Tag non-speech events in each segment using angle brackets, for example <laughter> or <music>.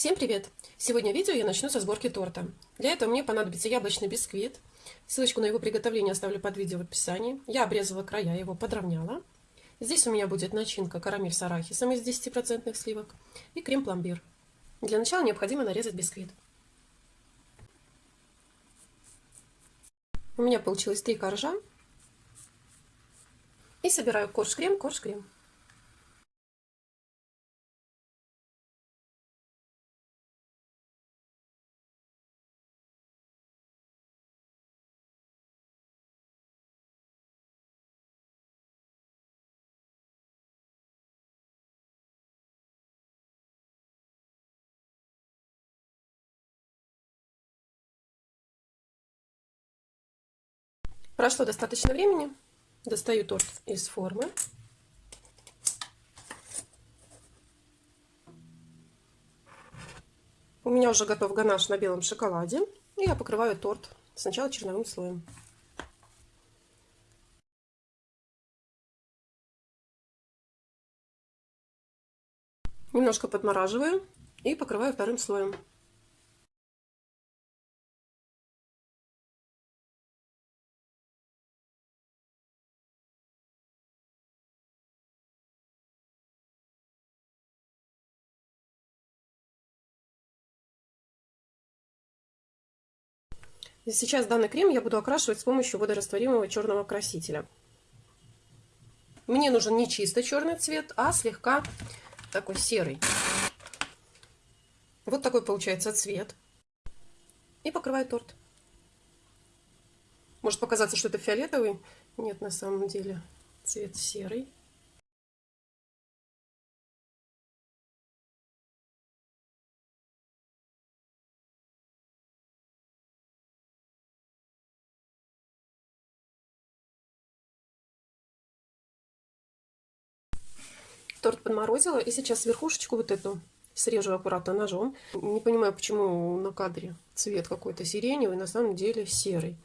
Всем привет! Сегодня видео я начну со сборки торта. Для этого мне понадобится яблочный бисквит. Ссылочку на его приготовление оставлю под видео в описании. Я обрезала края, его подровняла. Здесь у меня будет начинка карамель с арахисом из 10% сливок и крем-пломбир. Для начала необходимо нарезать бисквит. У меня получилось три коржа. И собираю корж-крем, корж-крем. Прошло достаточно времени. Достаю торт из формы. У меня уже готов ганаш на белом шоколаде. И я покрываю торт сначала черновым слоем. Немножко подмораживаю и покрываю вторым слоем. Сейчас данный крем я буду окрашивать с помощью водорастворимого черного красителя. Мне нужен не чисто черный цвет, а слегка такой серый. Вот такой получается цвет. И покрываю торт. Может показаться, что это фиолетовый. Нет, на самом деле цвет серый. Торт подморозила. И сейчас верхушечку вот эту срежу аккуратно ножом. Не понимаю, почему на кадре цвет какой-то сиреневый, на самом деле серый.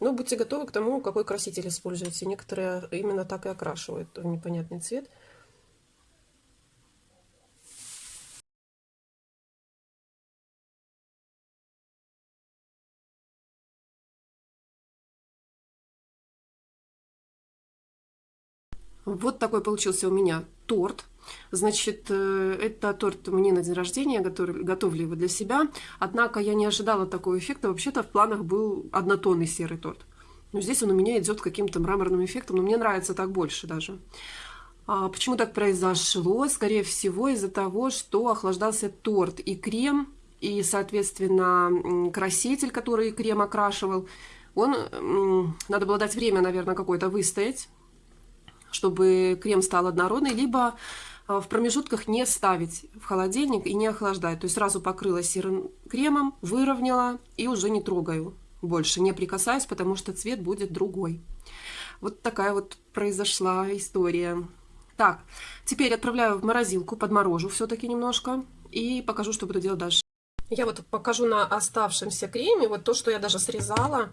Но будьте готовы к тому, какой краситель используете. Некоторые именно так и окрашивают в непонятный цвет. Вот такой получился у меня торт. Значит, э, это торт мне на день рождения, готовлю его для себя. Однако я не ожидала такого эффекта. Вообще-то в планах был однотонный серый торт. Но здесь он у меня идет каким-то мраморным эффектом, но мне нравится так больше даже. А почему так произошло? Скорее всего, из-за того, что охлаждался торт и крем, и, соответственно, краситель, который крем окрашивал. Он, надо было дать время, наверное, какое-то выстоять чтобы крем стал однородный, либо э, в промежутках не ставить в холодильник и не охлаждать. То есть сразу покрыла серым кремом, выровняла и уже не трогаю больше, не прикасаюсь, потому что цвет будет другой. Вот такая вот произошла история. Так, теперь отправляю в морозилку, подморожу все-таки немножко и покажу, что буду делать дальше. Я вот покажу на оставшемся креме, вот то, что я даже срезала, а,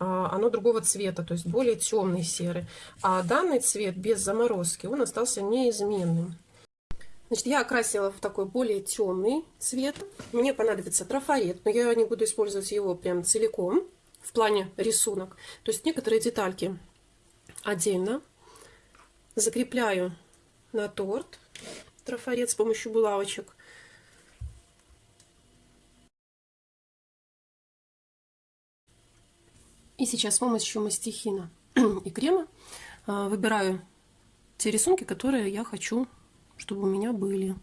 оно другого цвета, то есть более темный серый. А данный цвет без заморозки, он остался неизменным. Значит, я окрасила в такой более темный цвет. Мне понадобится трафарет, но я не буду использовать его прям целиком в плане рисунок. То есть некоторые детальки отдельно закрепляю на торт трафарет с помощью булавочек. И сейчас с помощью мастихина <clears throat> и крема а, выбираю те рисунки, которые я хочу, чтобы у меня были.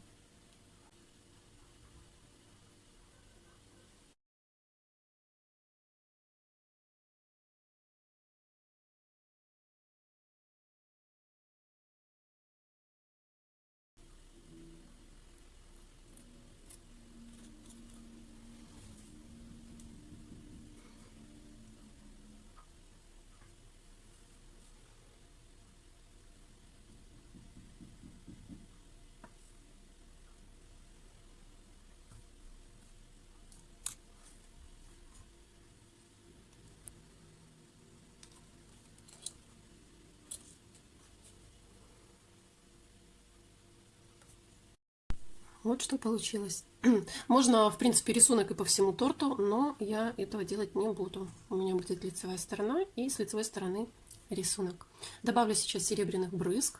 Вот что получилось. <clears throat> Можно, в принципе, рисунок и по всему торту, но я этого делать не буду. У меня будет лицевая сторона и с лицевой стороны рисунок. Добавлю сейчас серебряных брызг.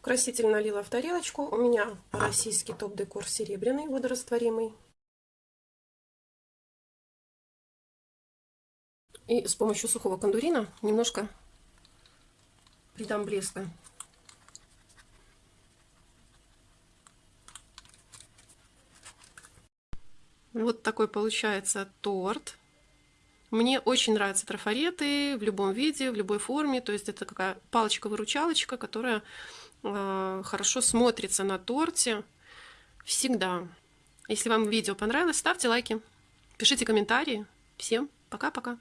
Краситель налила в тарелочку. У меня российский топ-декор серебряный, водорастворимый. И с помощью сухого кондурина немножко придам блеска. Вот такой получается торт. Мне очень нравятся трафареты в любом виде, в любой форме. То есть это какая палочка-выручалочка, которая э, хорошо смотрится на торте всегда. Если вам видео понравилось, ставьте лайки, пишите комментарии. Всем пока-пока.